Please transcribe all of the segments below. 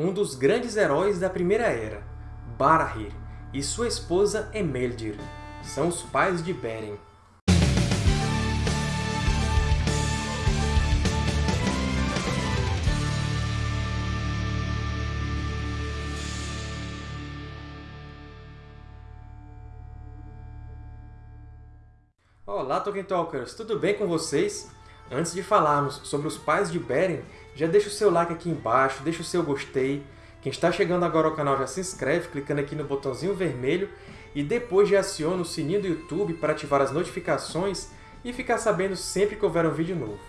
um dos grandes heróis da Primeira Era, Barahir, e sua esposa Emeldir. São os pais de Beren. Olá, Tolkien Talkers! Tudo bem com vocês? Antes de falarmos sobre os pais de Beren, já deixa o seu like aqui embaixo, deixa o seu gostei. Quem está chegando agora ao canal já se inscreve clicando aqui no botãozinho vermelho e depois já aciona o sininho do YouTube para ativar as notificações e ficar sabendo sempre que houver um vídeo novo.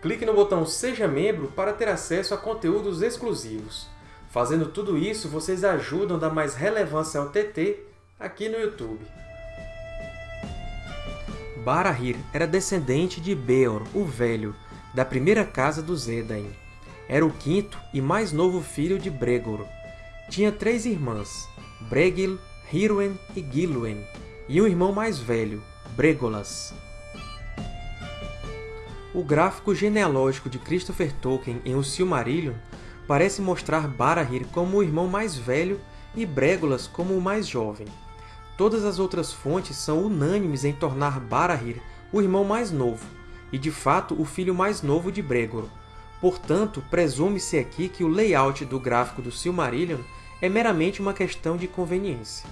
Clique no botão Seja Membro para ter acesso a conteúdos exclusivos. Fazendo tudo isso, vocês ajudam a dar mais relevância ao TT aqui no YouTube. Barahir era descendente de Beor, o Velho, da primeira casa dos Edain. Era o quinto e mais novo filho de Bregor. Tinha três irmãs, Bregil, Hirwen e Gilwen, e um irmão mais velho, Bregolas. O gráfico genealógico de Christopher Tolkien em O Silmarillion parece mostrar Barahir como o irmão mais velho e Bregolas como o mais jovem. Todas as outras fontes são unânimes em tornar Barahir o irmão mais novo, e de fato o filho mais novo de Bregor. Portanto, presume-se aqui que o layout do gráfico do Silmarillion é meramente uma questão de conveniência.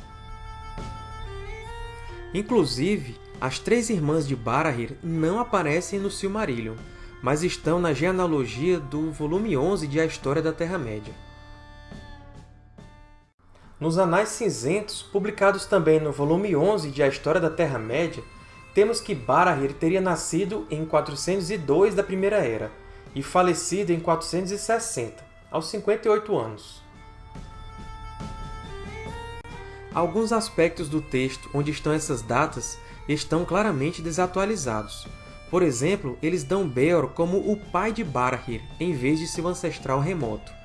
Inclusive, as três irmãs de Barahir não aparecem no Silmarillion, mas estão na genealogia do volume 11 de A História da Terra-média. Nos Anais Cinzentos, publicados também no volume 11 de A História da Terra-média, temos que Barahir teria nascido em 402 da Primeira Era e falecido em 460, aos 58 anos. Alguns aspectos do texto onde estão essas datas estão claramente desatualizados. Por exemplo, eles dão Beor como o pai de Barahir, em vez de seu ancestral remoto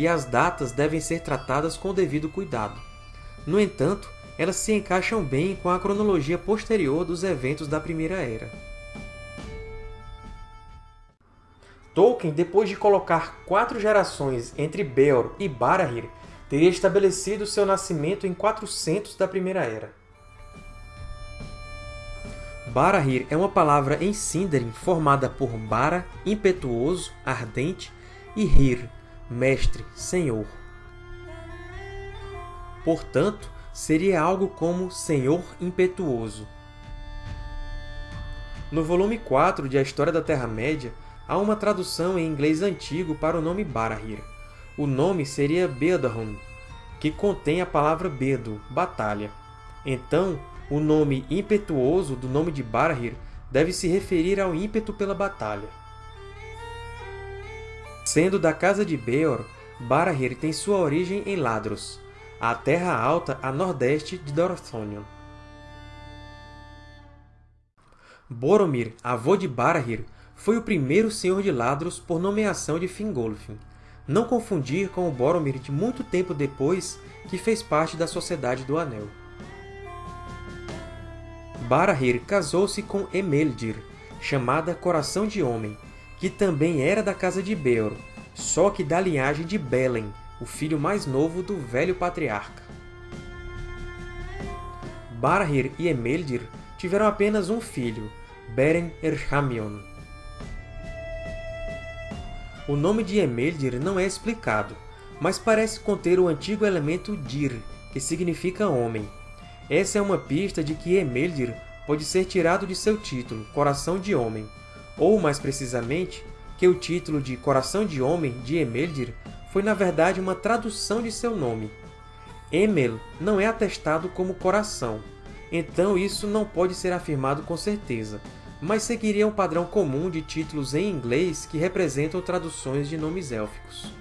e as datas devem ser tratadas com devido cuidado. No entanto, elas se encaixam bem com a cronologia posterior dos eventos da Primeira Era. Tolkien, depois de colocar quatro gerações entre Beor e Barahir, teria estabelecido seu nascimento em 400 da Primeira Era. Barahir é uma palavra em Sindarin formada por Bara, impetuoso, ardente, e Hir, mestre, senhor. Portanto, seria algo como Senhor Impetuoso. No volume 4 de A História da Terra-média, há uma tradução em inglês antigo para o nome Barahir. O nome seria Bedahun, que contém a palavra Bedo, batalha. Então, o nome impetuoso do nome de Barahir deve se referir ao ímpeto pela batalha. Sendo da casa de Beor, Barahir tem sua origem em Ladros, a terra alta a nordeste de Dorthonion. Boromir, avô de Barahir, foi o primeiro Senhor de Ladros por nomeação de Fingolfin. Não confundir com o Boromir de muito tempo depois, que fez parte da Sociedade do Anel. Barahir casou-se com Emeldir, chamada Coração de Homem, que também era da casa de Beor, só que da linhagem de Belen, o filho mais novo do velho patriarca. Barahir e Emeldir tiveram apenas um filho, Beren Erchamion. O nome de Emeldir não é explicado, mas parece conter o antigo elemento Dir, que significa homem. Essa é uma pista de que Emeldir pode ser tirado de seu título, Coração de Homem, ou, mais precisamente, que o título de Coração de Homem de Emeldir foi na verdade uma tradução de seu nome. Emel não é atestado como coração, então isso não pode ser afirmado com certeza, mas seguiria um padrão comum de títulos em inglês que representam traduções de nomes élficos.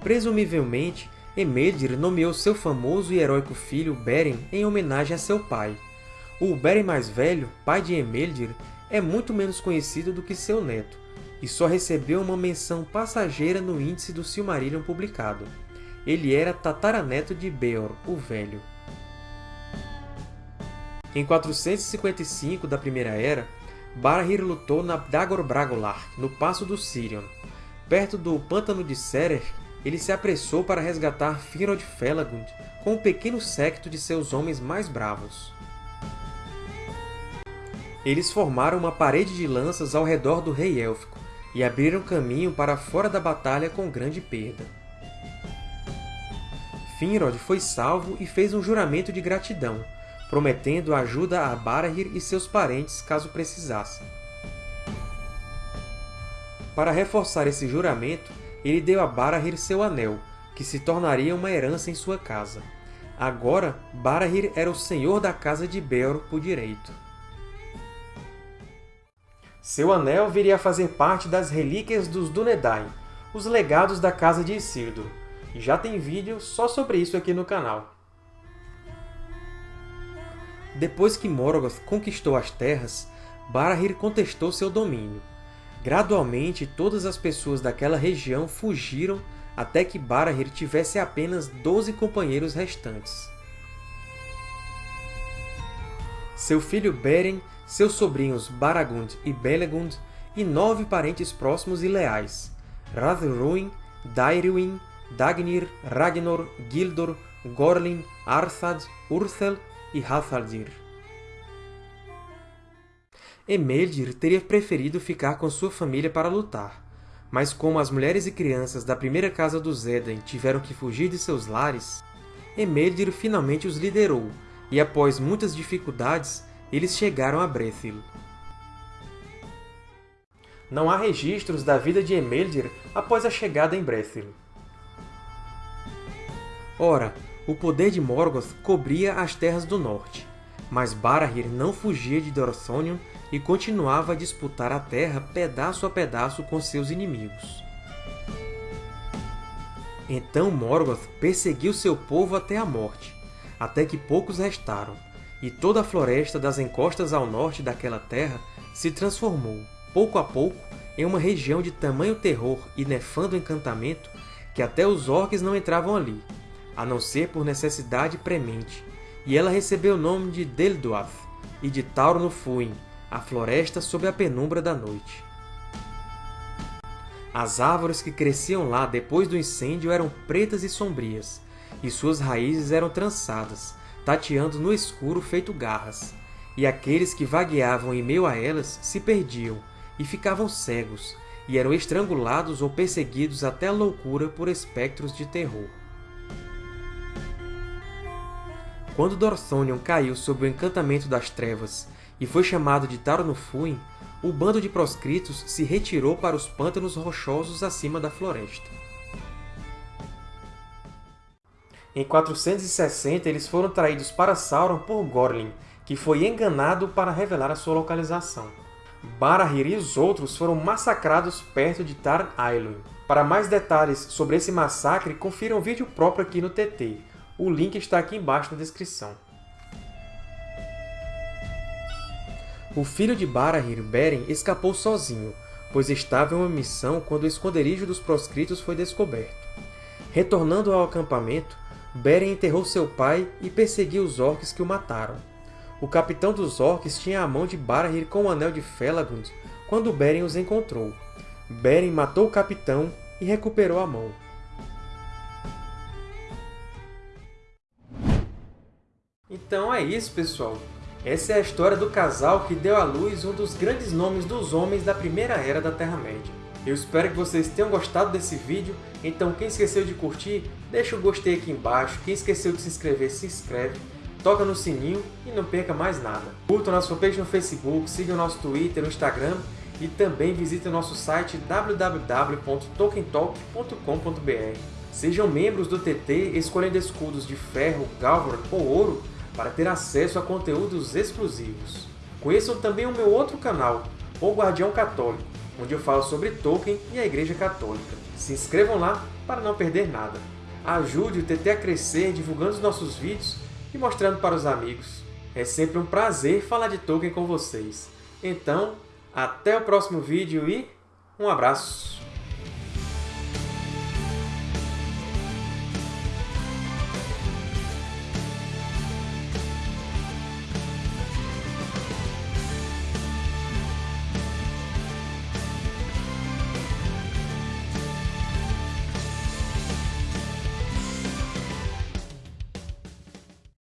Presumivelmente, Emeldir nomeou seu famoso e heróico filho Beren em homenagem a seu pai, o Beren mais velho, pai de Emeldir, é muito menos conhecido do que seu neto, e só recebeu uma menção passageira no índice do Silmarillion publicado. Ele era tataraneto de Beor, o Velho. Em 455 da Primeira Era, Barahir lutou na Dagor Bragolar, no Passo do Sirion. perto do Pântano de Serer, ele se apressou para resgatar Finrod Felagund com um pequeno séquito de seus homens mais bravos. Eles formaram uma parede de lanças ao redor do Rei Élfico e abriram caminho para fora da batalha com grande perda. Finrod foi salvo e fez um juramento de gratidão, prometendo ajuda a Barahir e seus parentes caso precisassem. Para reforçar esse juramento, ele deu a Barahir seu anel, que se tornaria uma herança em sua casa. Agora, Barahir era o senhor da casa de Beor por direito. Seu anel viria a fazer parte das relíquias dos Dúnedain, os legados da casa de Isildur. E já tem vídeo só sobre isso aqui no canal. Depois que Morgoth conquistou as terras, Barahir contestou seu domínio. Gradualmente, todas as pessoas daquela região fugiram até que Barahir tivesse apenas 12 companheiros restantes. Seu filho Beren, seus sobrinhos Baragund e Belegund, e nove parentes próximos e leais, Rathruin, Dairwin, Dagnir, Ragnor, Gildor, Gorlin, Arthad, Urthel e Hathaldir. Emeldir teria preferido ficar com sua família para lutar, mas como as mulheres e crianças da primeira casa dos Edain tiveram que fugir de seus lares, Emeldir finalmente os liderou, e após muitas dificuldades, eles chegaram a Brethil. Não há registros da vida de Emeldir após a chegada em Brethil. Ora, o poder de Morgoth cobria as terras do norte, mas Barahir não fugia de Dorthonion e continuava a disputar a terra pedaço a pedaço com seus inimigos. Então Morgoth perseguiu seu povo até a morte, até que poucos restaram, e toda a floresta das encostas ao norte daquela terra se transformou, pouco a pouco, em uma região de tamanho terror e nefando encantamento que até os orques não entravam ali, a não ser por necessidade premente, e ela recebeu o nome de Delduath e de Tauro no Fuin, a floresta sob a penumbra da noite. As árvores que cresciam lá depois do incêndio eram pretas e sombrias, e suas raízes eram trançadas, tateando no escuro feito garras, e aqueles que vagueavam em meio a elas se perdiam e ficavam cegos, e eram estrangulados ou perseguidos até a loucura por espectros de terror. Quando Dorthonion caiu sob o encantamento das trevas e foi chamado de Taronufuin, o bando de proscritos se retirou para os pântanos rochosos acima da floresta. Em 460, eles foram traídos para Sauron por Gorlin, que foi enganado para revelar a sua localização. Barahir e os outros foram massacrados perto de Tar Ailun. Para mais detalhes sobre esse massacre, confira um vídeo próprio aqui no TT. O link está aqui embaixo na descrição. O filho de Barahir, Beren, escapou sozinho, pois estava em uma missão quando o esconderijo dos proscritos foi descoberto. Retornando ao acampamento, Beren enterrou seu pai e perseguiu os orcs que o mataram. O capitão dos orcs tinha a mão de Barahir com o Anel de Felagund quando Beren os encontrou. Beren matou o capitão e recuperou a mão. Então é isso, pessoal! Essa é a história do casal que deu à luz um dos grandes nomes dos homens da Primeira Era da Terra-média. Eu espero que vocês tenham gostado desse vídeo, então quem esqueceu de curtir, deixa o gostei aqui embaixo, quem esqueceu de se inscrever, se inscreve, toca no sininho e não perca mais nada. Curta o nosso fanpage no Facebook, siga o nosso Twitter, no Instagram e também visite o nosso site www.tokentalk.com.br. Sejam membros do TT escolhendo escudos de ferro, galvan ou ouro para ter acesso a conteúdos exclusivos. Conheçam também o meu outro canal, O Guardião Católico, onde eu falo sobre Tolkien e a Igreja Católica. Se inscrevam lá para não perder nada. Ajude o TT a crescer divulgando os nossos vídeos e mostrando para os amigos. É sempre um prazer falar de Tolkien com vocês. Então, até o próximo vídeo e um abraço!